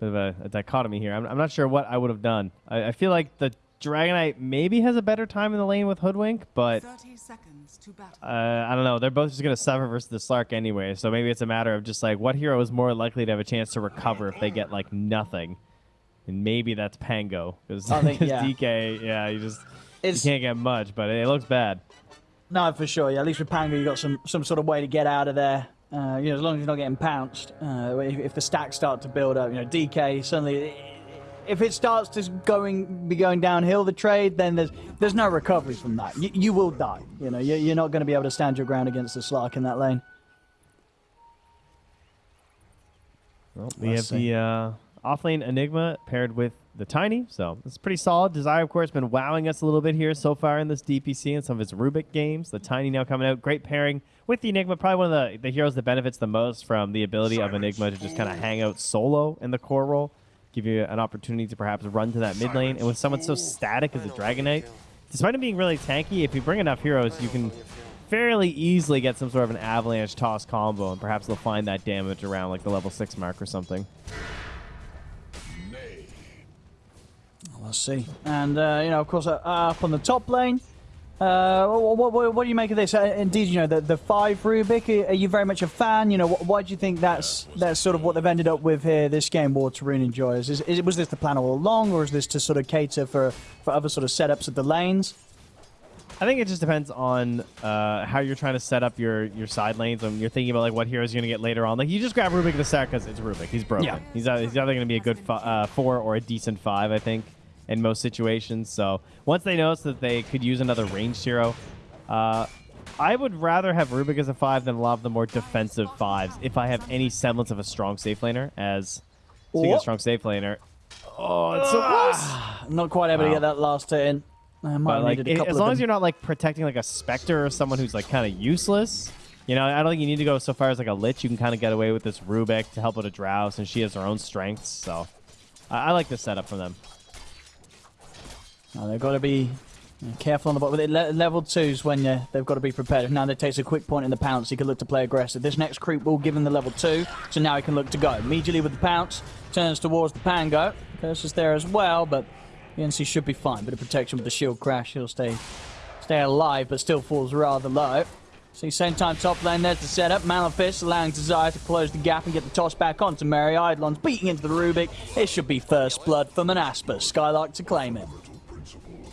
bit of a, a dichotomy here. I'm, I'm, not sure what I would have done. I, I, feel like the Dragon Knight maybe has a better time in the lane with Hoodwink, but uh, I don't know. They're both just going to suffer versus the Slark anyway, so maybe it's a matter of just like what hero is more likely to have a chance to recover if they get like nothing. And maybe that's Pango because yeah. DK, yeah, you just it's, you can't get much, but it looks bad. No, for sure. Yeah, at least with Pango, you got some some sort of way to get out of there. Uh, you know, as long as you're not getting pounced. Uh, if, if, the stacks start to build up, you know, DK suddenly, if it starts to going be going downhill the trade, then there's there's no recovery from that. You, you will die. You know, you, you're not going to be able to stand your ground against the Slark in that lane. Well, we have see. the uh, offlane Enigma paired with the Tiny, so it's pretty solid. Desire, of course, been wowing us a little bit here so far in this DPC and some of its Rubik games. The Tiny now coming out, great pairing with the Enigma. Probably one of the, the heroes that benefits the most from the ability of Enigma to just kind of hang out solo in the core role, give you an opportunity to perhaps run to that mid lane. And with someone so static as a Dragon Knight, despite him being really tanky, if you bring enough heroes, you can fairly easily get some sort of an avalanche toss combo, and perhaps they'll find that damage around like the level 6 mark or something. Let's see. And, uh, you know, of course, uh, up on the top lane, uh, what, what, what, do you make of this? Uh, indeed, you know, the, the five Rubik, are you very much a fan? You know, why do you think that's that's sort of what they've ended up with here this game, War Waterrune enjoys? Is, is, was this the plan all along, or is this to sort of cater for, for other sort of setups of the lanes? I think it just depends on uh, how you're trying to set up your, your side lanes. And you're thinking about like what heroes you're going to get later on. Like you just grab Rubik the start because it's Rubik. He's broken. Yeah. He's, he's either going to be a good uh, four or a decent five, I think in most situations. So once they notice that they could use another ranged hero, uh, I would rather have Rubik as a five than a lot of the more defensive fives if I have any semblance of a strong safe laner as speaking of strong safe laner. Oh, it's so close. Not quite able wow. to get that last hit in. I but like, it, as long as you're not like protecting like a Spectre or someone who's like kind of useless, you know, I don't think you need to go so far as like a Lich. You can kind of get away with this Rubik to help with a Drow since she has her own strengths. So I, I like this setup from them. Now they've got to be careful on the bottom. With le level twos when you, they've got to be prepared. Now they takes a quick point in the pounce, he can look to play aggressive. This next creep will give him the level two, so now he can look to go. Immediately with the pounce, turns towards the Pango. Curse is there as well, but the BNC should be fine. Bit of protection with the shield crash. He'll stay stay alive, but still falls rather low. See, same time top lane, there's the setup. Malefice allowing Desire to close the gap and get the toss back onto Mary. Eidolon's beating into the Rubik. It should be first blood for Manaspa. Skylark to claim it.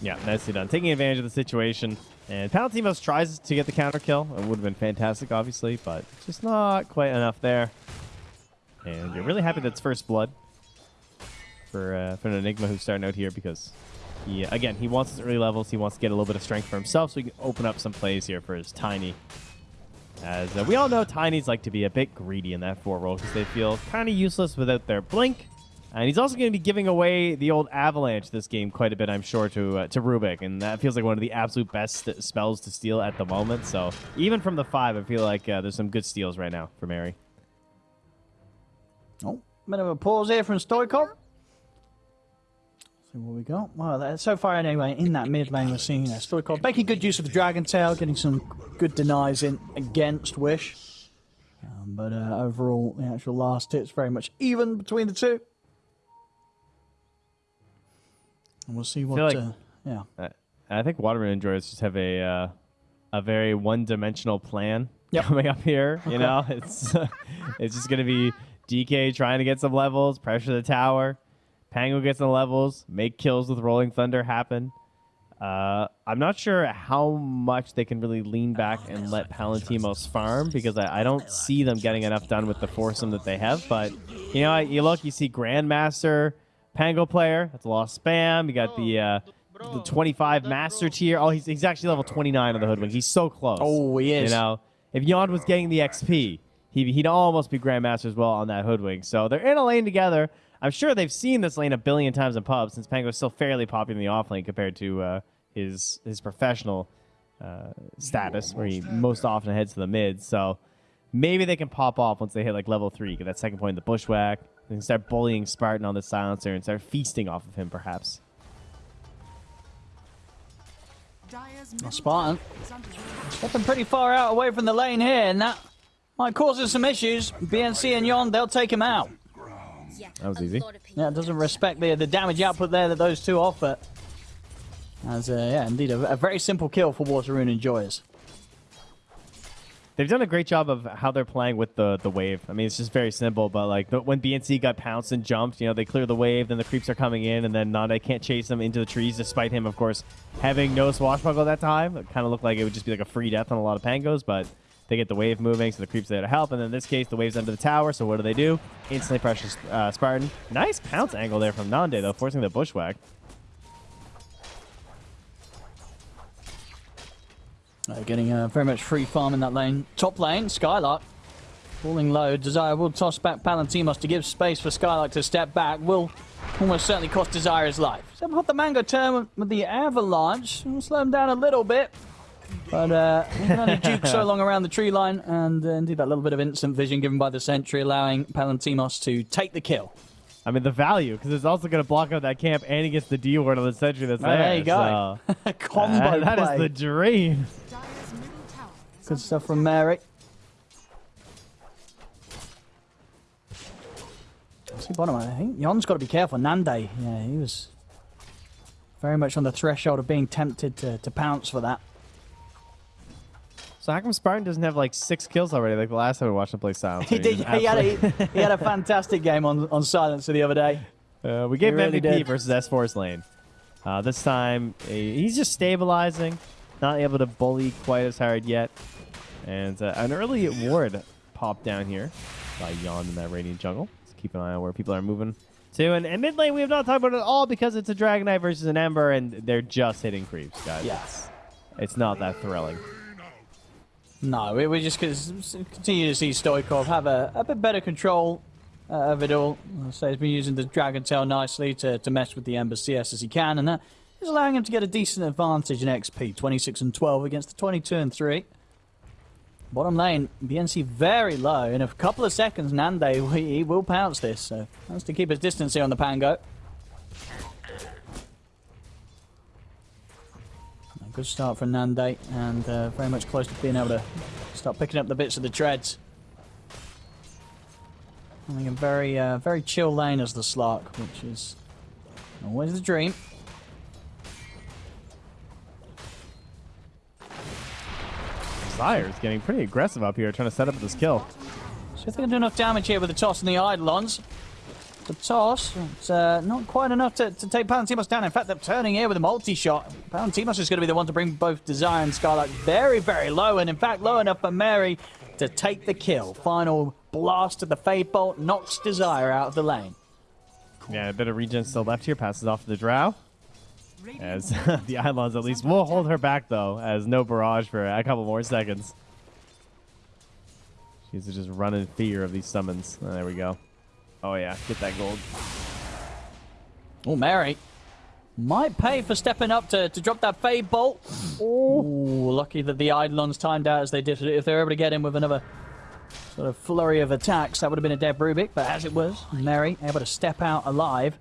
Yeah, nicely done. Taking advantage of the situation. And Palantimos tries to get the counter kill. It would have been fantastic, obviously, but just not quite enough there. And you're really happy that's first blood for, uh, for an Enigma who's starting out here because, he, again, he wants his early levels. He wants to get a little bit of strength for himself so he can open up some plays here for his Tiny. As uh, we all know, Tinies like to be a bit greedy in that four role because they feel kind of useless without their blink and he's also going to be giving away the old Avalanche this game quite a bit, I'm sure, to uh, to Rubik. And that feels like one of the absolute best spells to steal at the moment. So even from the five, I feel like uh, there's some good steals right now for Mary. Oh, bit of a pause here from Stoikov. See what we got. Well, so far anyway, in that mid lane, we're seeing you Stoikov making good use of the Dragon Tail, getting some good denies in against Wish. Um, but uh, overall, the actual last hit's very much even between the two. We'll see what. Like, uh, yeah. I, I think and enjoyers just have a uh, a very one dimensional plan yep. coming up here. You know, it's it's just going to be DK trying to get some levels, pressure the tower. Pango gets some levels, make kills with Rolling Thunder happen. Uh, I'm not sure how much they can really lean back and let Palantimos farm because I, I, don't see them getting enough done with the foursome that they have. But, you know, you look, you see Grandmaster Pango player. That's a lot of spam. You got the uh, the 25 master tier. Oh, he's, he's actually level 29 on the Hoodwink. He's so close. Oh, he is. You know, if Yond was getting the XP, he, he'd almost be Grandmaster as well on that Hoodwink. So they're in a lane together. I'm sure they've seen this lane a billion times in pubs since Pango is still fairly popular in the off lane compared to uh, his his professional uh, status, where he most often heads to the mid. So maybe they can pop off once they hit like level three, get that second point in the bushwhack. They can start bullying Spartan on the silencer and start feasting off of him, perhaps. Well, Spartan stepping pretty far out away from the lane here, and that might cause us some issues. BNC and Yon, they'll take him out. That was easy. Yeah, it doesn't respect the the damage output there that those two offer. As, uh, yeah, indeed, a, a very simple kill for Water Rune Enjoyers. They've done a great job of how they're playing with the the wave. I mean, it's just very simple, but like the, when BNC got pounced and jumped, you know, they clear the wave, then the creeps are coming in, and then Nande can't chase them into the trees, despite him, of course, having no swashbuckle at that time. It kind of looked like it would just be like a free death on a lot of pangos, but they get the wave moving, so the creeps there to help. And in this case, the wave's under the tower, so what do they do? Instantly pressure uh, Spartan. Nice pounce angle there from Nande, though, forcing the bushwhack. Uh, getting uh, very much free farm in that lane. Top lane, Skylark. Falling low. Desire will toss back Palantimos to give space for Skylark to step back. Will almost certainly cost Desire his life. So put the Mango turn with the Avalanche. We'll slow him down a little bit. But uh, he can only juke so long around the tree line. And uh, indeed, that little bit of instant vision given by the Sentry, allowing Palantimos to take the kill. I mean, the value, because it's also going to block out that camp, and he gets the D word on the sentry that's there. there you go. so- Combo Uh, that is play. the dream. Good stuff from Mary. See bottom. I think Yon's got to be careful. Nande, yeah, he was very much on the threshold of being tempted to, to pounce for that. So how come Spartan doesn't have like six kills already, like the last time we watched him play Silence? He did. He had a he had a fantastic game on on Silencer the other day. Uh, we gave him really MVP did. versus S4's lane. Uh, this time, he's just stabilizing, not able to bully quite as hard yet. And uh, an early ward popped down here by Yon in that Radiant jungle. Let's keep an eye on where people are moving to. And, and mid lane, we have not talked about it at all because it's a Dragon Knight versus an Ember, and they're just hitting creeps, guys. Yes. It's not that thrilling. No, we, just continue to see Stoikov have a, a bit better control uh, of it all. I'll he's been using the Dragon Tail nicely to, to mess with the Ember CS as he can, and that is allowing him to get a decent advantage in XP, 26 and 12 against the 22 and 3. Bottom lane, BNC very low. In a couple of seconds, Nande he will pounce this, so has to keep his distance here on the Pango. Good start for Nande, and uh, very much close to being able to start picking up the bits of the treads. I think a very, uh, very chill lane as the Slark, which is always the dream. Desire is getting pretty aggressive up here, trying to set up this kill. So if they can do enough damage here with the toss and the Eidolons. The toss, it's uh, not quite enough to, to take Palantimos down. In fact, they're turning here with a multi-shot. Palantimos is going to be the one to bring both Desire and Skylark very, very low. And in fact, low enough for Mary to take the kill. Final blast of the Fade Bolt knocks Desire out of the lane. Yeah, a bit of regen still left here. Passes off to the Drow. As the Eidolons at least will hold her back, though, as no barrage for a couple more seconds. She's just running fear of these summons. Oh, there we go. Oh, yeah. Get that gold. Oh, Mary might pay for stepping up to, to drop that Fade Bolt. Oh, lucky that the Eidolons timed out as they did. If they were able to get in with another sort of flurry of attacks, that would have been a dead Rubik. But as it was, Mary able to step out alive.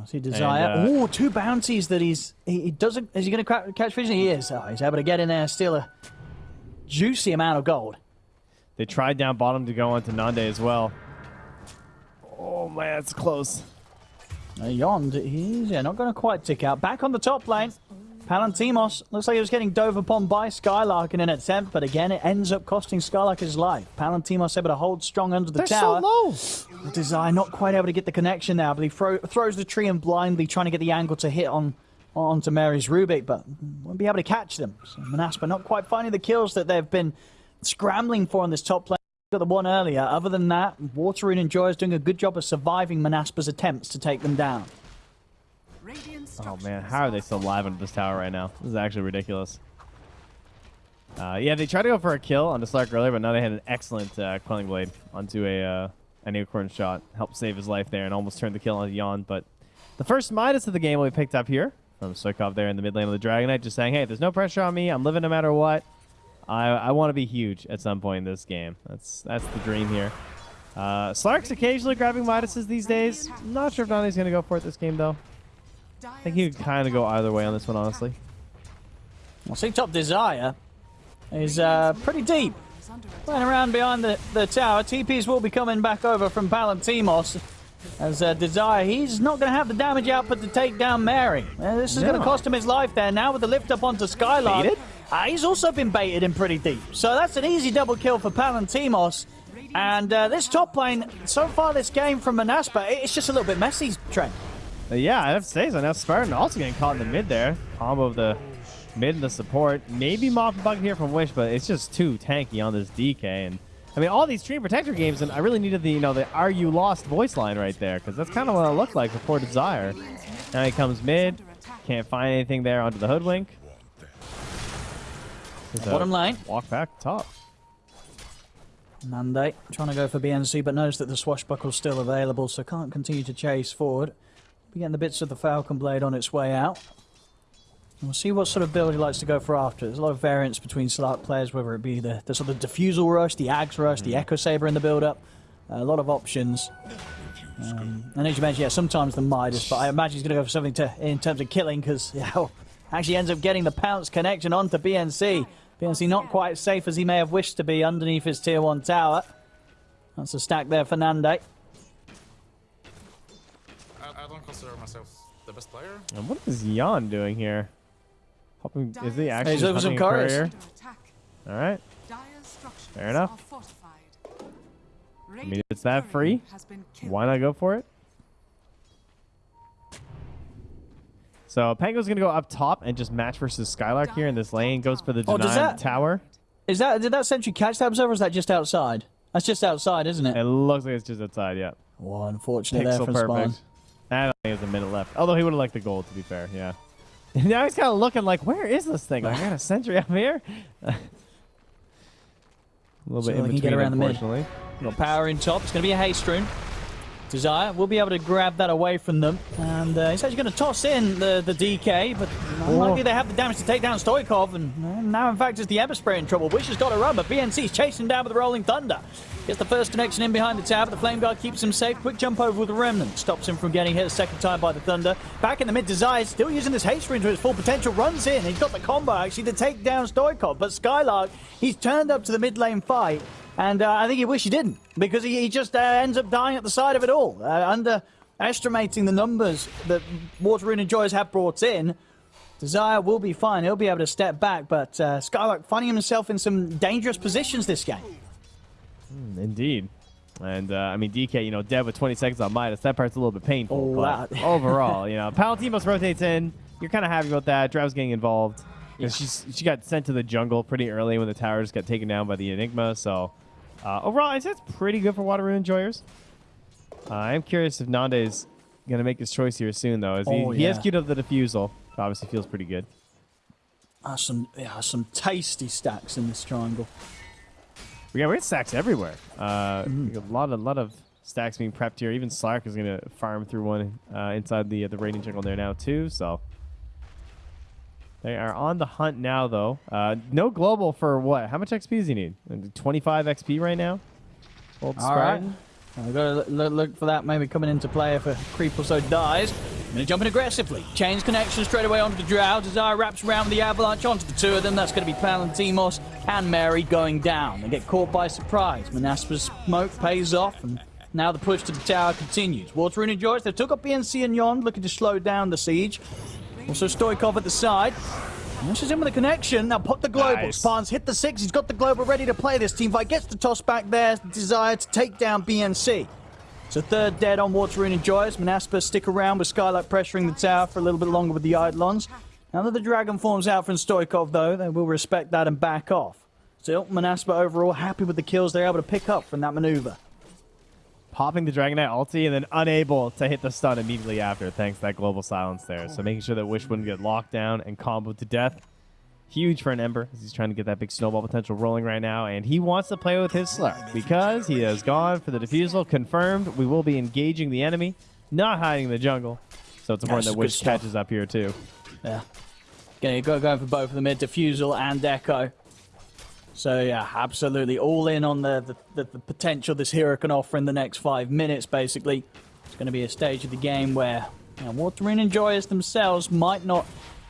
I see Desire. And, uh, oh, two bounties that he's... He, he doesn't... Is he going to catch vision? He is. Oh, he's able to get in there, steal a juicy amount of gold. They tried down bottom to go onto Nande as well. Oh, man, it's close. Uh, Yond, he's yeah, not going to quite tick out. Back on the top lane. Palantimos looks like he was getting dove upon by Skylark in an attempt, but again, it ends up costing Skylark his life. Palantimos able to hold strong under the They're tower. so low. Desire not quite able to get the connection now, but he throw, throws the tree and blindly trying to get the angle to hit on onto Mary's Rubik, but won't be able to catch them. So Manaspa not quite finding the kills that they've been scrambling for on this top lane. Got the one earlier. Other than that, Water Rune and Joy is doing a good job of surviving Manaspa's attempts to take them down. Oh man, how are they still alive under this tower right now? This is actually ridiculous. Uh, yeah, they tried to go for a kill on the Slark earlier, but now they had an excellent uh, Quelling Blade onto a uh, an acorn shot, helped save his life there, and almost turned the kill on Yon. But the first Midas of the game we picked up here from Stoikov there in the mid lane of the Dragon Knight, just saying, hey, there's no pressure on me. I'm living no matter what. I, I want to be huge at some point in this game. That's that's the dream here. Uh, Slark's occasionally grabbing Midases these days. Not sure if Nande's going to go for it this game, though. I think he could kind of go either way on this one, honestly. Well, see, top Desire is uh, pretty deep. Playing around behind the, the tower. TPs will be coming back over from Palantimos. As uh, Desire, he's not going to have the damage output to take down Mary. Uh, this is going to cost him his life there. Now with the lift up onto Skylark. Uh, he's also been baited in pretty deep. So that's an easy double kill for Palantimos. And uh, this top lane, so far this game from Manaspa, it's just a little bit messy, Trent. Uh, yeah, I have to say so. Now Spartan also getting caught in the mid there. Combo of the mid and the support. Maybe and Bug here from Wish, but it's just too tanky on this DK. And I mean, all these Stream Protector games, and I really needed the, you know, the "Are you lost?" voice line right there, because that's kind of what it looked like before Desire. Now he comes mid, can't find anything there onto the Hoodwink. There's Bottom lane. Walk back top. Nande trying to go for BNC, but knows that the swashbuckle's still available, so can't continue to chase forward. Be getting the bits of the Falcon Blade on its way out. We'll see what sort of build he likes to go for after. There's a lot of variance between Slark players, whether it be the, the sort of diffusal rush, the Ags rush, the Echo Saber in the build-up. a lot of options. Um, and as you mentioned, yeah, sometimes the Midas, but I imagine he's going to go for something to in terms of killing because yeah, actually ends up getting the pounce connection onto BNC. BNC not quite as safe as he may have wished to be underneath his tier 1 tower. That's a stack there for Nande. I, I don't consider myself the best player. And what is Jan doing here? Hoping, is he actually He's over some hunting a couriers. courier? All right. Fair enough. I mean, if it's that free, Why not go for it? So Pango's gonna go up top and just match versus Skylark here in this lane. Goes for the Oh, does denied that- tower. Is that did that sentry catch that observer? Or is that just outside? That's just outside, isn't it? It looks like it's just outside. Yeah, Oh, unfortunate there pixel from Spawn. I don't think there's a minute left. Although he would have liked the gold, to be fair. Yeah. now he's kind of looking like, where is this thing? Like, I got a sentry up here. a little So bit they in can get between, around the mid. unfortunately. Got power in top. It's going to be a haste rune. Desire will be able to grab that away from them. And uh, he's actually going to toss in the, the DK, but unlikely they have the damage to take down Stoikov. And uh, now, in fact, it's the Ember Spirit in trouble. Wish has got to run, but BNC's chasing down with the Rolling Thunder. Gets the first connection in behind the tower, but the Flame Guard keeps him safe. Quick jump over with the Remnant. Stops him from getting hit a second time by the Thunder. Back in the mid, Desire still using this haste rune to its full potential. Runs in. He's got the combo, actually, to take down Stoikov. But Skylark, he's turned up to the mid lane fight. And uh, I think he wish he didn't because he, he just uh, ends up dying at the side of it all. Uh, underestimating the numbers that Water Rune Enjoyers have brought in, Desire will be fine. He'll be able to step back, but uh, Skylark finding himself in some dangerous positions this game. Indeed. And uh, I mean, DK, you know, dead with 20 seconds on Midas. That part's a little bit painful. Oh, but overall, you know, Palantimos rotates in. You're kind of happy about that. Drow's getting involved. 'Cause She's she got sent to the jungle pretty early when the towers got taken down by the Enigma. So uh, overall, I'd say it's pretty good for Water Rune enjoyers. Uh, I am curious if Nande's gonna make his choice here soon, though. As he, Oh, he has queued up the diffusal. Obviously, feels pretty good. Uh, some yeah, some tasty stacks in this triangle. We got we got stacks everywhere. Uh, Mm-hmm. a lot of lot of stacks being prepped here. Even Slark is gonna farm through one uh, inside the the Radiant jungle there now too. So they are on the hunt now, though. Uh, no global for what? How much XP does he need? Twenty five XP right now. Old All right. Spartan. I've got to look, look for that maybe coming into play if a creep or so dies. I'm going to jump in aggressively. Chains connection straight away onto the Drow. Desire wraps around with the Avalanche onto the two of them. That's going to be Palantimos and Mary going down. They get caught by surprise. Manaspa's smoke pays off, and now the push to the tower continues. Water and Joyce, they've took up BNC and Yon, looking to slow down the siege. Also Stoikov at the side. Pushes in with a connection. Now put the global. Nice. Hit the six. He's got the global ready to play this. Team fight gets the toss back there. Desire to take down BNC. So third dead on Water Rune Enjoyers. Manaspa stick around with Skylark pressuring the tower for a little bit longer with the Eidolons. Now that the dragon forms out from Stoikov, though, they will respect that and back off. Still, Manaspa overall happy with the kills they're able to pick up from that maneuver. Popping the Dragon Knight ulti and then unable to hit the stun immediately after, thanks to that global silence there. So making sure that Wish wouldn't get locked down and comboed to death. Huge for an Ember as he's trying to get that big snowball potential rolling right now. And he wants to play with his Slark because he has gone for the diffusal. Confirmed we will be engaging the enemy, not hiding in the jungle. So it's important That's that Wish catches up here too. Yeah. Going go going for both of them here, Diffusal and Echo. So yeah, absolutely all in on the, the, the, the potential this hero can offer in the next five minutes. Basically, it's going to be a stage of the game where you know, Joyous themselves might not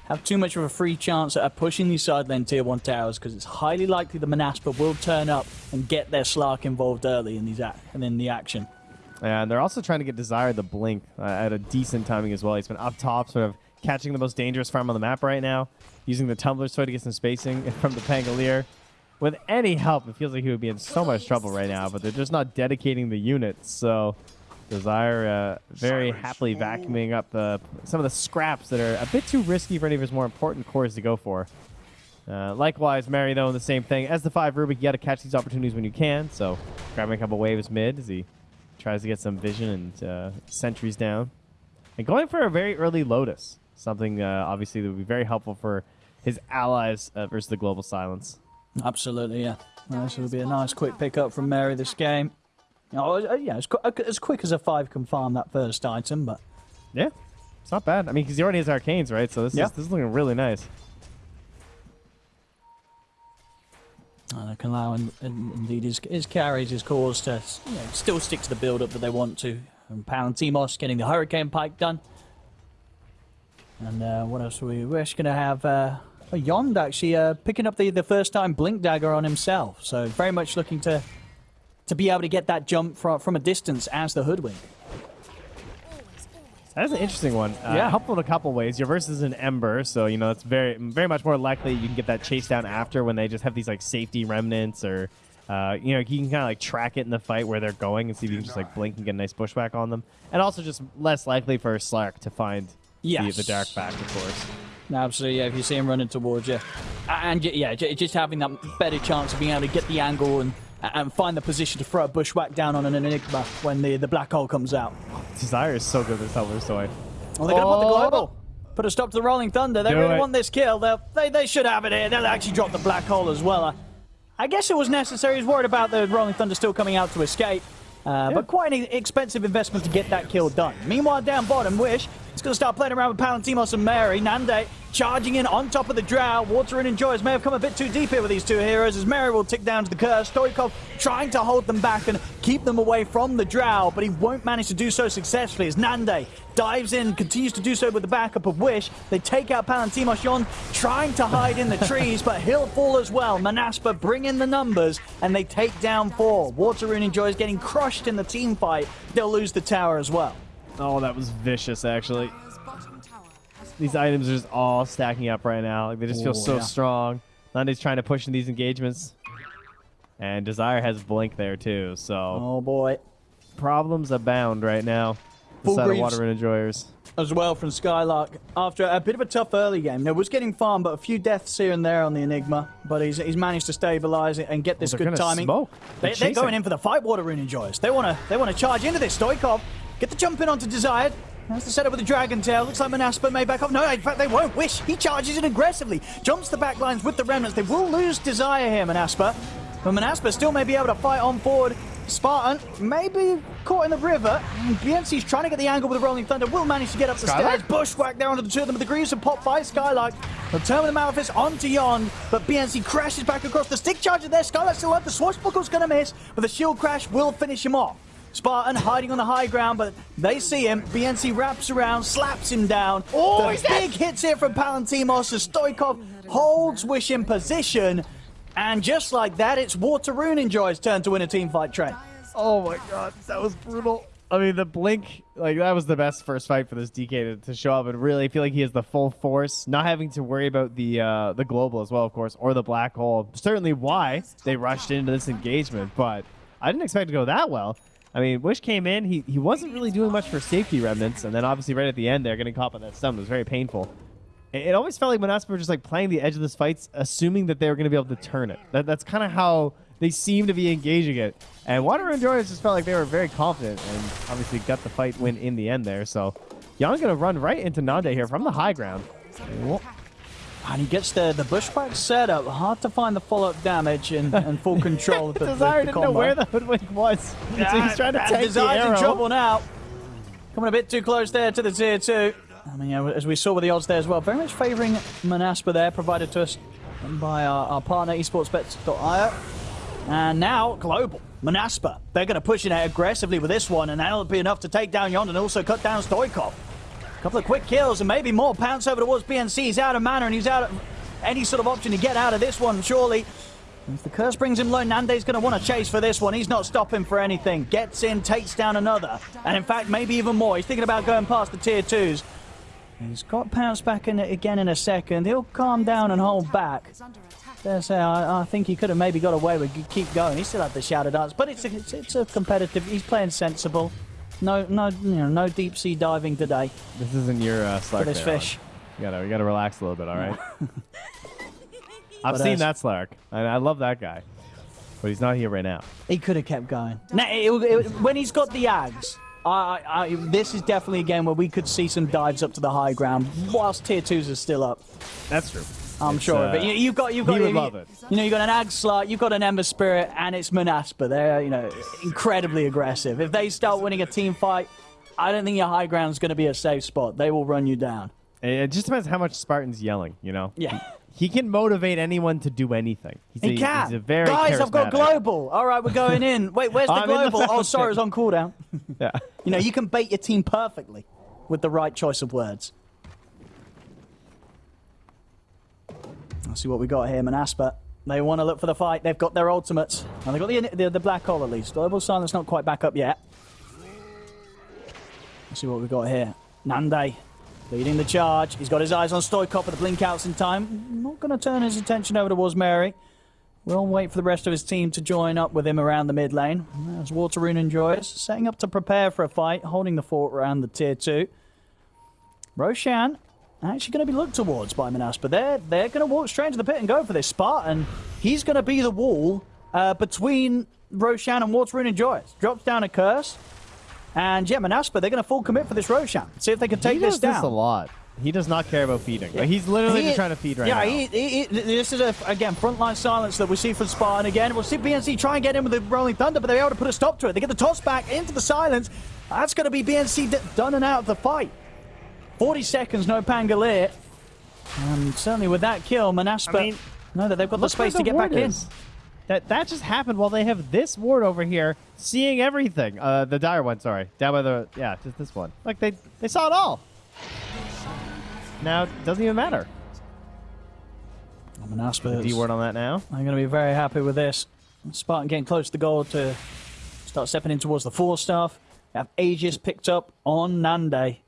have too much of a free chance at pushing these side lane tier 1 towers because it's highly likely the Manaspa will turn up and get their Slark involved early in these and in the action. And they're also trying to get Desire the Blink uh, at a decent timing as well. He's been up top, sort of catching the most dangerous farm on the map right now, using the Tumbler Sword to get some spacing from the Pangolier. With any help, it feels like he would be in so much trouble right now, but they're just not dedicating the units. So Desire uh, very happily vacuuming up the, some of the scraps that are a bit too risky for any of his more important cores to go for. Uh, likewise, Mary, though, in the same thing. As the 5 Rubik, you got to catch these opportunities when you can. So grabbing a couple waves mid as he tries to get some vision and uh, sentries down. And going for a very early Lotus. Something, uh, obviously, that would be very helpful for his allies uh, versus the Global Silence. Absolutely, yeah. Well, this will be a nice quick pickup from Mary this game. Oh, uh, yeah, as, qu- as quick as a 5 can farm that first item, but Yeah, it's not bad. I mean, because he already has Arcanes, right? So this, Yeah. is, this is looking really nice. Uh, can allow in, in, indeed his, his carries, his cause to you know, still stick to the build up that they want to. And Palantimos getting the Hurricane Pike done. And uh, what else are we? We're just going to have uh, oh, Yond actually uh, picking up the, the first time Blink Dagger on himself. So very much looking to to be able to get that jump from, from a distance as the Hoodwink. That's an interesting one. Uh, Yeah. helpful in a couple ways. Your verse is an Ember, so you know it's very very much more likely you can get that chase down after when they just have these like safety remnants or. Uh, you know, you can kind of like track it in the fight where they're going and see if you can just like blink and get a nice pushback on them. And also just less likely for a Slark to find Yes. the, the dark back, of course. Absolutely, yeah. If you see him running towards you, and yeah, just having that better chance of being able to get the angle and and find the position to throw a bushwhack down on an enigma when the the black hole comes out. Desire is so good this Tumbler Sword. Well, they're going to put the Oh. global. Put a stop to the Rolling Thunder. They Do really it. want this kill. They'll, they they should have it here. They'll actually drop the black hole as well. Uh, I guess it was necessary. He's worried about the Rolling Thunder still coming out to escape. Uh, But quite an expensive investment to get that kill done. Meanwhile, down bottom, Wish is going to start playing around with Palantimos and Mary. Nande charging in on top of the Drow. Water and Enjoyers may have come a bit too deep here with these two heroes as Mary will tick down to the curse. Stoikov trying to hold them back and keep them away from the Drow, but he won't manage to do so successfully as Nande dives in, continues to do so with the backup of Wish. They take out Palantimos Yon, trying to hide in the trees, but he'll fall as well. Manaspa bring in the numbers, and they take down four. Waterrune enjoys getting crushed in the team fight. They'll lose the tower as well. Oh, that was vicious, actually. These items are just all stacking up right now. Like they just feel Oh, so yeah. strong. Nande's trying to push in these engagements. And Desire has Blink there too, so Oh boy. problems abound right now. Full Inside of Water and Enjoyers. as well from Skylark after a bit of a tough early game. Now, was getting farmed, but a few deaths here and there on the Enigma. But he's, he's managed to stabilize it and get oh, this they're good timing. smoke. They, They're they're going in for the fight. Water Rune enjoys. They want to they want to charge into this. Stoikov get the jump in onto Desired. That's the setup with the Dragon Tail. Looks like Manaspa may back off. No, in fact, they won't. Wish. He charges in aggressively. Jumps the back lines with the Remnants. They will lose Desire here, Manaspa. But Manaspa still may be able to fight on forward. Spartan may be caught in the river. BNC's trying to get the angle with the Rolling Thunder. Will manage to get up the Skylark? stairs. Bushwhack down to the two of them. But the Greaves are popped by Skylark. They'll turn the Malefice onto Yon. But BNC crashes back across the stick charger there. Skylark still up. The Swashbuckle's going to miss. But the shield crash will finish him off. Spartan hiding on the high ground, but they see him. BNC wraps around, slaps him down. Oh, the he's dead. big hits here from Palantimos as Stoikov holds Wish in position. And just like that, it's Waterrune Enjoy's turn to win a team fight, train. Oh my god, that was brutal. I mean, the blink, like that was the best first fight for this DK to, to show up and really feel like he has the full force, not having to worry about the uh, the global as well, of course, or the black hole. Certainly, why they rushed into this engagement, but I didn't expect it to go that well. I mean, Wish came in, he he wasn't really doing much for safety remnants, and then obviously right at the end, they're getting caught by that stun. It was very painful. It, it always felt like Manaspa were just like playing the edge of this fight, assuming that they were going to be able to turn it. That, that's kind of how they seem to be engaging it. And Water Enjoyers just felt like they were very confident and obviously got the fight win in the end there. So Yon going to run right into Nande here from the high ground. And he gets the, the bushwhack setup. Hard to find the follow-up damage and, and full control of the, the, Desire the didn't know where the hoodwink was. so he's trying to And take the Desire's arrow. in trouble now. Coming a bit too close there to the tier two. I mean, yeah, as we saw with the odds there as well, very much favouring Manaspa there, provided to us by our, our partner esportsbets.io. And now, Global. Manaspa. They're going to push it out aggressively with this one, and that'll be enough to take down Yond and also cut down Stoikov. Couple of quick kills and maybe more. Pounce over towards BNC. He's out of mana and he's out of any sort of option to get out of this one, surely. If the curse brings him low, Nande's going to want to chase for this one. He's not stopping for anything. Gets in, takes down another. And in fact, maybe even more. He's thinking about going past the tier twos. He's got Pounce back in again in a second. He'll calm down and hold back. Dare say, I, I think he could have maybe got away with keep going. He still had the shadow dance, but it's a, it's, it's a competitive. He's playing sensible. No, no, you know, no deep sea diving today This isn't your uh, Slark for this fish. You gotta, you gotta relax a little bit, all right? I've But, seen that Slark, and I love that guy, but he's not here right now. He could have kept going. Now, it, it, when he's got the Ags, I, I, I, this is definitely a game where we could see some dives up to the high ground whilst tier twos are still up. That's true. I'm It's, sure. uh, but you, you've got, you've got, you, love it. You know, you've got an Ag Slut, you've got an Ember Spirit, and it's Manaspa. They're, you know, incredibly aggressive. If they start winning a team fight, I don't think your high ground is going to be a safe spot. They will run you down. It just depends how much Spartan's yelling, you know? Yeah. He can motivate anyone to do anything. He's He a, can. He's a very Guys, I've got global. All right, we're going in. Wait, where's the I'm in the global? oh, sorry, it was on cooldown. Yeah. You know, you can bait your team perfectly with the right choice of words. Let's see what we got here, Manaspa. They want to look for the fight. They've got their ultimates. And they've got the, the, the black hole at least. Global Silence not quite back up yet. Let's see what we've got here. Nande leading the charge. He's got his eyes on Stoikov for the blink outs in time. Not going to turn his attention over towards Mary. We'll wait for the rest of his team to join up with him around the mid lane. As Waterrune enjoys, setting up to prepare for a fight, holding the fort around the tier 2. Roshan actually going to be looked towards by Manaspa. They're, they're going to walk straight into the pit and go for this. Spartan, he's going to be the wall uh, between Roshan and Waterrune enjoys. Drops down a curse. And yeah, Manaspa, they're going to full commit for this Roshan. See if they can take he this does down. this a lot. He does not care about feeding. Like, he's literally He- just trying to feed right yeah, now. he, he, he- this is a again frontline silence that we see from Spartan again. We'll see BNC try and get in with the Rolling Thunder, but they're able to put a stop to it. They get the toss back into the silence. That's going to be BNC done and out of the fight. 40 seconds, no Pangolier. And certainly with that kill, Manaspa I mean, know that they've got the space to get back in. That that just happened while they have this ward over here, seeing everything. Uh, the dire one, sorry, down by the yeah, just this one. Like they they saw it all. Now it doesn't even matter. Manaspa D ward on that now. I'm going to be very happy with this. Spartan getting close to the goal to start stepping in towards the four staff. We have Aegis picked up on Nande.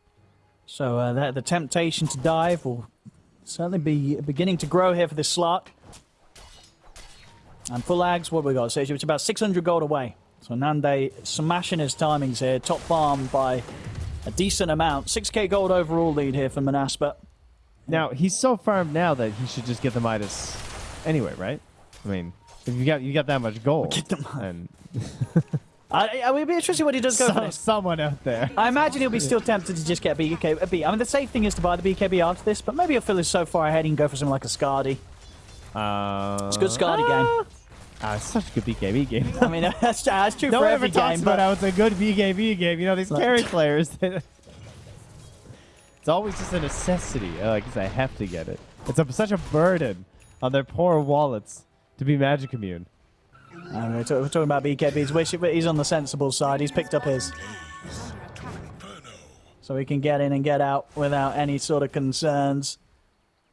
So uh, the, the temptation to dive will certainly be beginning to grow here for this slot. And full ags, what we got? So it's about 600 gold away. So Nande smashing his timings here. Top farm by a decent amount. 6k gold overall lead here for Manaspa. Now he's so farmed now that he should just get the Midas anyway, right? I mean, if you got you got that much gold, Get the Midas. I, I would be interested what he does go for some, this. someone out there. I imagine he'll be still tempted to just get a BKB. a B. I mean, the safe thing is to buy the BKB after this, but maybe he'll feel is so far ahead he can go for something like a Skadi. Uh, It's a good Skadi game. Ah, it's such a good BKB game. I mean, that's, that's true no for every game, about but how it's a good BKB game. You know, these Like- carry players. it's always just a necessity. Uh, Like, 'cause I have to get it. It's a, such a burden on their poor wallets to be Magic Immune. Uh, we're, talk- we're talking about BKBs. Wish he's on the sensible side. He's picked up his. So he can get in and get out without any sort of concerns.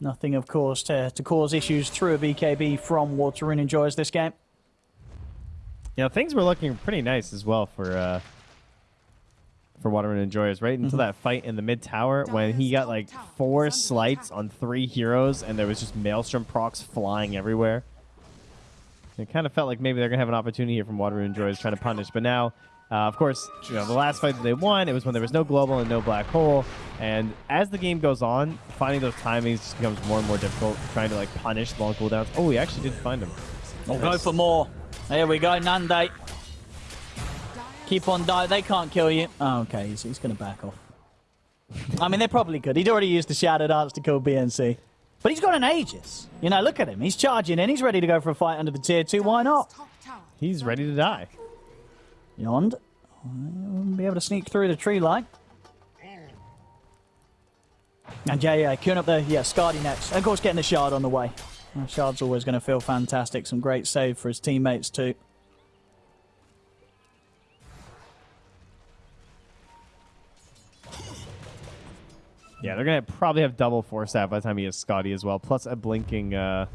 Nothing, of course, to, to cause issues through a BKB from Waterrune enjoys this game. Yeah, things were looking pretty nice as well for uh, for Water Rune Enjoyers, right? Mm-hmm. Until that fight in the mid tower when he got like four slights on three heroes and there was just Maelstrom procs flying everywhere. It kind of felt like maybe they're gonna have an opportunity here from Water Rune Enjoyers trying to punish, but now. Uh, of course, you know, the last fight that they won, it was when there was no global and no black hole. And as the game goes on, finding those timings just becomes more and more difficult, trying to like punish long cooldowns. Oh, we actually did find him. We'll go for more. There we go, Nande. Keep on dying. They can't kill you. Oh, okay, he's, he's going to back off. I mean, they probably could. He'd already used the Shadow Dance to kill BNC. But he's got an Aegis. You know, look at him. He's charging in. He's ready to go for a fight under the tier 2. Why not? He's ready to die. Yond. Won't be able to sneak through the tree line. And yeah, yeah, queuing up the yeah, Skadi next. And of course, getting the shard on the way. Shard's always going to feel fantastic. Some great save for his teammates too. Yeah, they're gonna probably have double force out by the time he has Skadi as well, plus a blinking uh,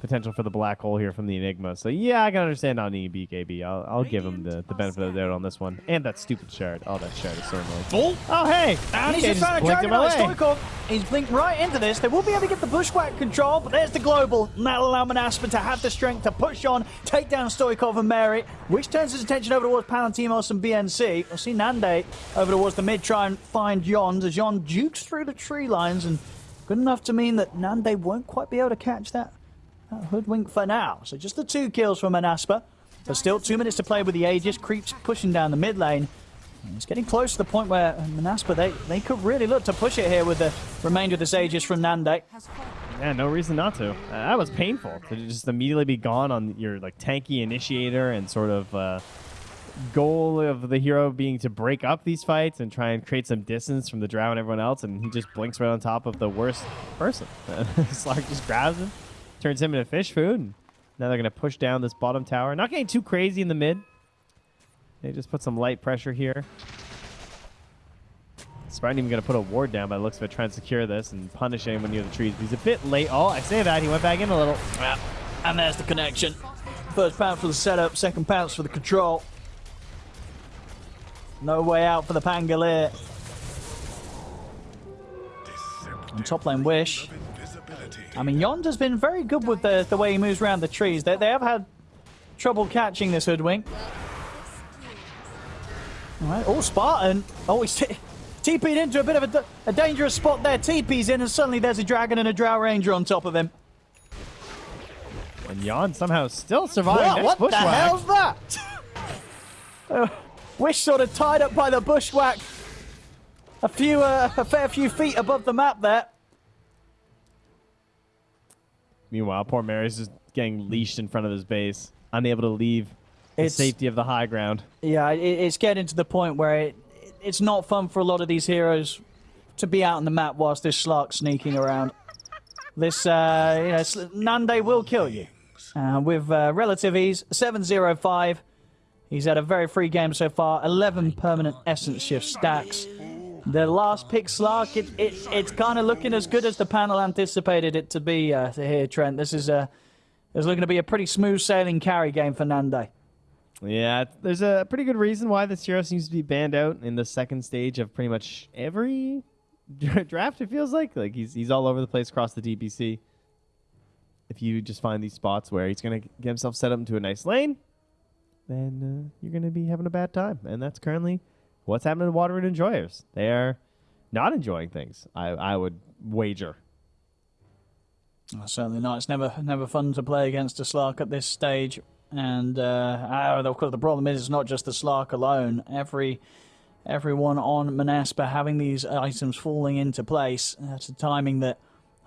potential for the black hole here from the Enigma. So yeah, I can understand on needing BKB. I'll, I'll give him the, the benefit of the doubt on this one. And that stupid shard. Oh, that shard is so annoying. Oh, hey! And he's just trying to blinked in my Dragon Knight. Stoikov. He's blinked right into this. They will be able to get the Bushwhack control, but there's the global. And that'll allow Manaspa to have the strength to push on, take down Stoikov and Merit, which turns his attention over towards Palantimos and BNC. We'll see Nande over towards the mid try and find Yond as Yond jukes through the tree lines and good enough to mean that Nande won't quite be able to catch that hoodwink for now. So just the two kills from Manaspa. But still two minutes to play with the Aegis. Creeps pushing down the mid lane. It's getting close to the point where Manaspa, they, they could really look to push it here with the remainder of this Aegis from Nande. Yeah, no reason not to. Uh, that was painful to just immediately be gone on your like tanky initiator and sort of uh, goal of the hero being to break up these fights and try and create some distance from the drow and everyone else, and he just blinks right on top of the worst person. Slark just grabs him, turns him into fish food, and now they're gonna push down this bottom tower. Not getting too crazy in the mid. They just put some light pressure here. Spartan even going to put a ward down by the looks of it, trying to secure this and punish anyone near the trees. He's a bit late. Oh, I say that. He went back in a little. Yeah. And there's the connection. First pounce for the setup, second pounce for the control. No way out for the Pangolier. And top lane Wish. I mean, Yonder's been very good with the, the way he moves around the trees. They, they have had trouble catching this hoodwink. All right. Oh, Spartan. Oh, he's TP'd into a bit of a, a dangerous spot there. TP's in, and suddenly there's a dragon and a drow ranger on top of him. And Yon somehow still surviving. What, what the hell's that? Uh, Wish sort of tied up by the bushwhack. A few, uh, a fair few feet above the map there. Meanwhile, poor Mary's just getting leashed in front of his base, unable to leave the It's- safety of the high ground. Yeah, it, it's getting to the point where it, it's not fun for a lot of these heroes to be out on the map whilst this Slark sneaking around. This, uh, you know, Nande will kill you. Uh, with uh, relative ease, 705. He's had a very free game so far. 11 permanent essence shift stacks. The last pick Slark, it, it, it's kind of looking as good as the panel anticipated it to be uh, here, Trent. This is a, is looking to be a pretty smooth sailing carry game for Nande. Yeah, there's a pretty good reason why this hero seems to be banned out in the second stage of pretty much every draft. It feels like like he's he's all over the place across the DPC. If you just find these spots where he's gonna get himself set up into a nice lane, then uh, you're gonna be having a bad time, and that's currently what's happening to Water Rune enjoyers. They are not enjoying things. I I would wager. Oh, certainly not. It's never never fun to play against a Slark at this stage. And uh, ah, of course, the problem is it's not just the Slark alone. Every everyone on Manaspa having these items falling into place at a timing that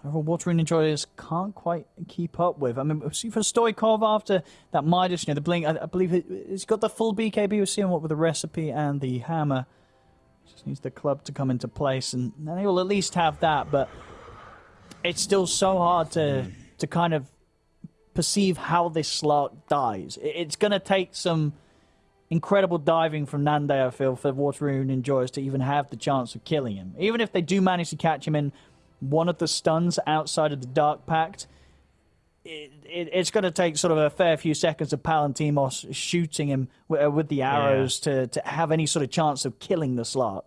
overall Water Rune Enjoyers can't quite keep up with. I mean, see for Stoikov after that Midas, you know, the blink. I, I believe it, it's got the full BKB. We're seeing what with the recipe and the hammer. Just needs the club to come into place, and then they will at least have that. But it's still so hard to to kind of perceive how this Slark dies. It- It's going to take some incredible diving from Nande, I feel, for Waterrune Enjoyers to even have the chance of killing him. Even if they do manage to catch him in one of the stuns outside of the Dark Pact, it, it, it's going to take sort of a fair few seconds of Palantimos shooting him with, uh, with the arrows to, to have any sort of chance of killing the Slark.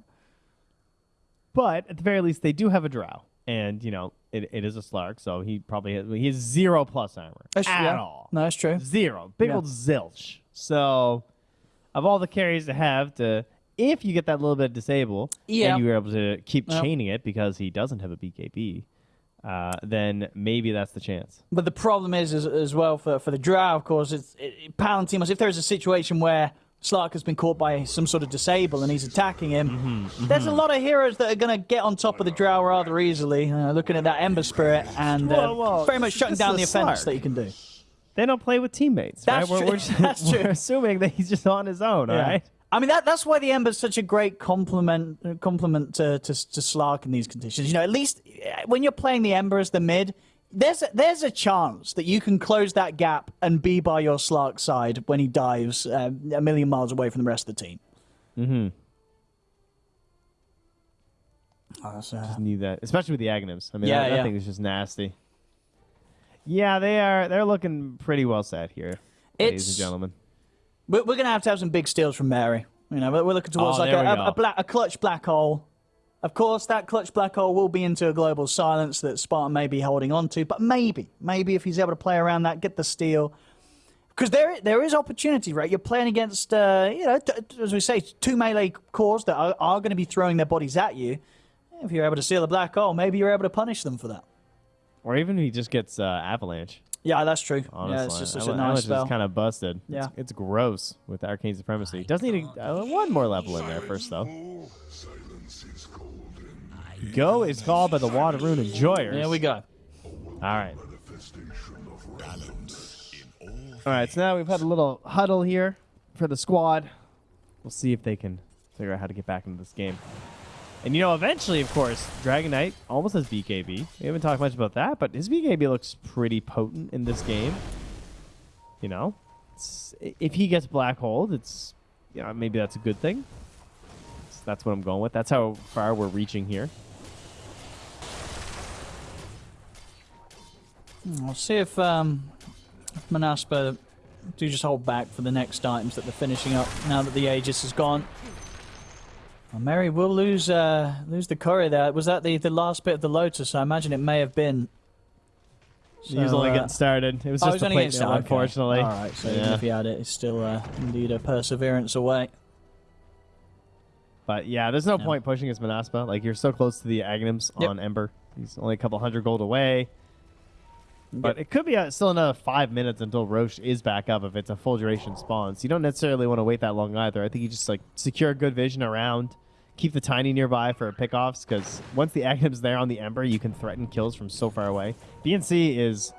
But at the very least, they do have a drow, and you know it, it is a Slark, so he probably has, he has zero plus armor That's- at yeah. all. No, that's true. Zero. Big Yeah. old zilch. So, of all the carries to have to, if you get that little bit of disable, Yeah. and you were able to keep Yeah. chaining it because he doesn't have a BKB, uh, then maybe that's the chance. But the problem is, as, as well for, for the Drow, of course, it's it, Palantimos. If there's a situation where Slark has been caught by some sort of disable and he's attacking him, Mm-hmm, there's a lot of heroes that are going to get on top of the Drow rather easily. Uh, looking at that Ember Spirit and uh, Whoa, whoa, very much shutting this down the is offense that you can do. They don't play with teammates, That's right? true. We're, we're, just, That's we're true. assuming that he's just on his own, all right? I mean that that's why the Ember's such a great compliment compliment to, to to Slark in these conditions. You know, at least uh, when you're playing the Ember as the mid, there's a, there's a chance that you can close that gap and be by your Slark side when he dives uh, a million miles away from the rest of the team. Mm-hmm. Oh, uh, Need that, especially with the Aghanims. I mean, Yeah, that, that yeah. thing is just nasty. Yeah, they are. They're looking pretty well set here, ladies and gentlemen. We're, we're going to have to have some big steals from Mary. You know, we're we're looking towards Oh, like a, a, a, black, a clutch black hole. Of course, that clutch black hole will be into a global silence that Spartan may be holding on to, but maybe, maybe if he's able to play around that, get the steal. Because there, there is opportunity, right? You're playing against, uh, you know, as we say, two melee cores that are, are going to be throwing their bodies at you. If you're able to steal a black hole, maybe you're able to punish them for that. Or even if he just gets uh, avalanche. Yeah, that's true. Honestly, yeah, it's just such a nice avalanche spell. is kind of busted. Yeah. it's, it's gross with arcane supremacy. Doesn't need a, uh, one more level in there first though. Go is called by the Water Rune Enjoyers. There we go. All right. All right, so now we've had a little huddle here for the squad. We'll see if they can figure out how to get back into this game. And you know, eventually, of course, Dragon Knight almost has BKB. We haven't talked much about that, but his BKB looks pretty potent in this game. You know, it's, if he gets black hold, it's you know maybe that's a good thing. So that's what I'm going with. That's how far we're reaching here. We'll see if um, do just hold back for the next items that they're finishing up now that the Aegis is gone. Well, Mary will lose uh, lose the curry there. Was that the, the last bit of the Lotus? I imagine it may have been. he was only uh, getting started. It was oh, just a plate started, okay. unfortunately. All right, so even if he had it, it's still uh, indeed a perseverance away. But yeah, there's no Yeah. point pushing his Manaspa. Like you're so close to the Aghanims Yep. on Ember. He's only a couple hundred gold away. But it could be still another five minutes until Rosh is back up if it's a full duration spawn. So you don't necessarily want to wait that long either. I think you just like secure good vision around, keep the tiny nearby for pickoffs because once the Aghanim's there on the Ember, you can threaten kills from so far away. BNC is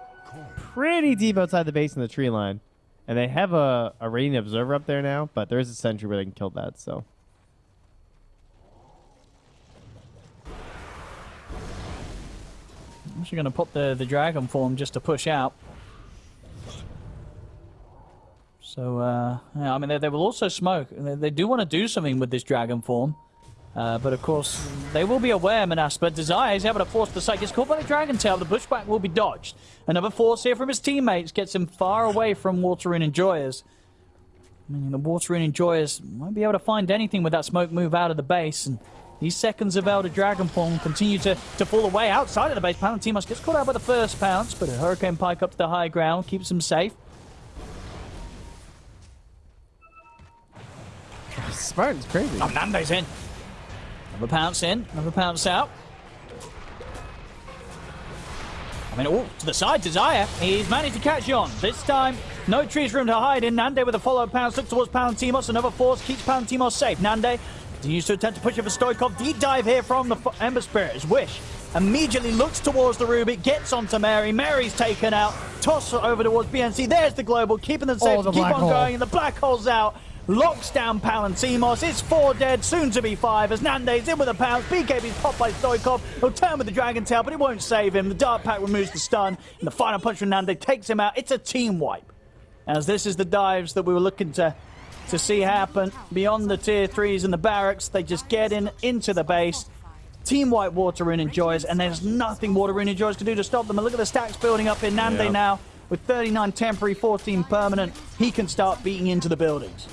pretty deep outside the base in the tree line, and they have a, a radiant observer up there now. But there is a sentry where they can kill that. So I'm actually going to pop the, the dragon form just to push out. So, uh, yeah, I mean, they, they will also smoke. They, they do want to do something with this dragon form. Uh, but of course, they will be aware, Manaspa. Desire is able to force the sight. Gets caught by the dragon tail. The Bushwhack will be dodged. Another force here from his teammates gets him far away from Water Rune Enjoyers. Meaning the Water Rune Enjoyers won't be able to find anything with that smoke move out of the base. And these seconds of Elder Dragon Form continue to, to fall away outside of the base. Palantimos gets caught out by the first pounce, but a Hurricane Pike up to the high ground keeps him safe. Spartan's crazy. Oh, Nande's in. Another pounce in, another pounce out. I mean, oh, to the side, Desire. He's managed to catch on. This time, no trees room to hide in. Nande with a follow pounce. Looks towards Palantimos. Another force keeps Palantimos safe. Nande continues to attempt to push it for Stoikov. Deep dive here from the Ember Spirit. His wish immediately looks towards the Rubik, gets onto Mary. Mary's taken out. Toss over towards BNC. There's the global, keeping them safe. Oh, the Keep on hole. going, and the black hole's out. Locks down Palantimos. It's four dead, soon to be five. As Nande's in with a pounce. BKB's popped by Stoikov. He'll turn with the Dragon Tail, but it won't save him. The Dark Pact removes the stun. And the final punch from Nande takes him out. It's a team wipe. As this is the dives that we were looking to to see happen beyond the tier threes and the barracks. They just get in into the base. Team White Water Rune Enjoyers, and there's nothing Water Rune Enjoyers can do to stop them. And look at the stacks building up in Nande Yeah. now. With 39 temporary, 14 permanent, he can start beating into the buildings.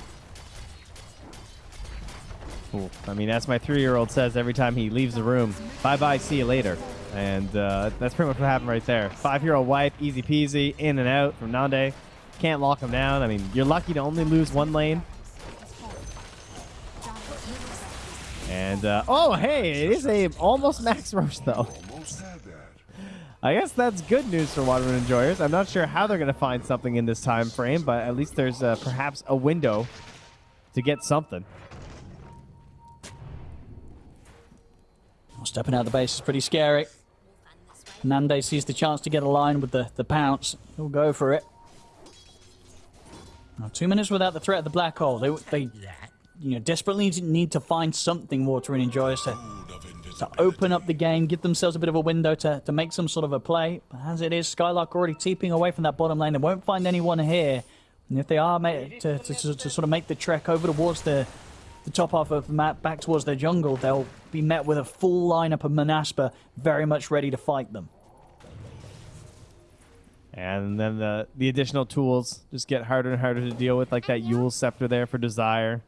I mean, as my three-year-old says every time he leaves the room, bye-bye, see you later. And uh, that's pretty much what happened right there. Five-year-old wipe, easy peasy, in and out from Nande. Can't lock him down. I mean, you're lucky to only lose one lane. And, uh, oh, hey, it is a almost max rush, though. I guess that's good news for Water Rune Enjoyers. I'm not sure how they're going to find something in this time frame, but at least there's uh, perhaps a window to get something. Stepping out of the base is pretty scary. Nande sees the chance to get a line with the, the pounce. He'll go for it. Now, two minutes without the threat of the black hole. They, they you know, desperately need to- find something Water Rune Enjoyers to, to open up the game, give themselves a bit of a window to, to make some sort of a play. But as it is, Skylark already teeping away from that bottom lane. They won't find anyone here. And if they are made to, to, to, to sort of make the trek over towards the the top half of the map back towards their jungle, they'll be met with a full lineup of Manaspa very much ready to fight them. And then the the additional tools just get harder and harder to deal with, like that Eul's Scepter there for Desire.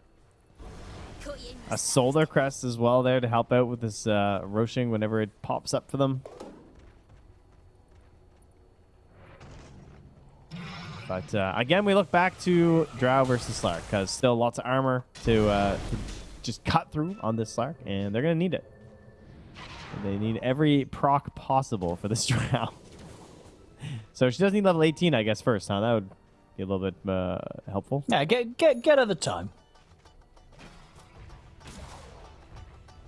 A Solar Crest as well there to help out with this uh, Roshing whenever it pops up for them. But uh, again, we look back to Drow versus Slark because still lots of armor to, uh, to just cut through on this Slark, and they're going to need it. They need every proc possible for this Drow. so she does need level 18, I guess, first, huh? That would be a little bit uh, helpful. Yeah, get get get her the time.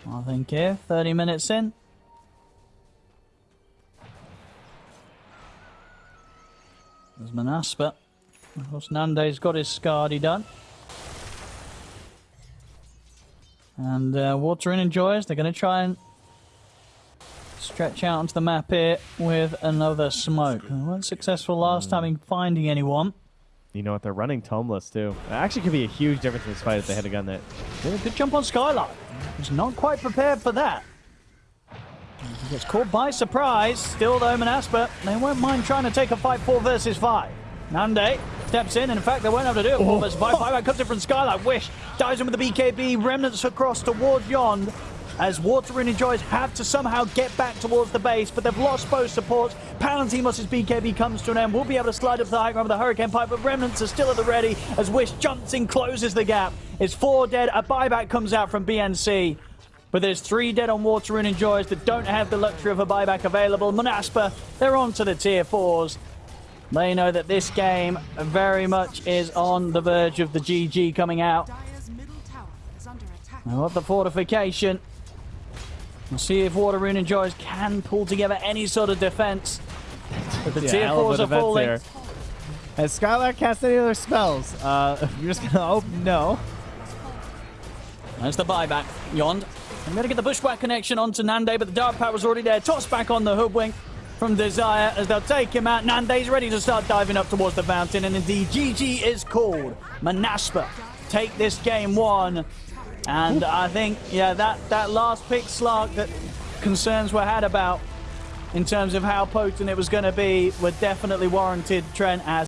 I think here, 30 minutes in. There's Manaspa. Of course, Nande's got his Skadi done. And uh, Water Rune Enjoyers. They're going to try and stretch out onto the map here with another smoke. They weren't successful last time in finding anyone. You know what? They're running Tomeless, too. It actually could be a huge difference in this fight if they had a gun that Yeah, good jump on Skylark. He's not quite prepared for that. He gets caught by surprise. Still, though, Manaspa, they won't mind trying to take a fight 4 versus 5. Nande steps in, and in fact, they won't have to do it 4 versus 5. Five comes in from Skylark. Wish dives in with the BKB. Remnants across towards Yond. As Water Rune Enjoyers have to somehow get back towards the base, but they've lost both supports. Palantimos' BKB comes to an end. We'll be able to slide up to the high ground with the Hurricane Pike, but Remnants are still at the ready as Wish jumps in, closes the gap. It's four dead. A buyback comes out from BNC. But there's three dead on Water Rune Enjoyers that don't have the luxury of a buyback available. Manaspa, they're on to the tier fours. They know that this game very much is on the verge of the GG coming out. Dire's middle tower is under attack. Now up the fortification. We'll see if Water Rune Enjoyers can pull together any sort of defense. But the Yeah, tier fours are falling. there. Has Skylark cast any other spells? Uh, you're just gonna hope no. There's the buyback. Yond. I'm going to get the bushwhack connection onto Nande, but the dark power's already there. Toss back on the hoodwink from Desire as they'll take him out. Nande's ready to start diving up towards the fountain, and indeed, GG is called. Manaspa take this game one. And I think, yeah, that, that last pick Slark that concerns were had about in terms of how potent it was going to be were definitely warranted, Trent, as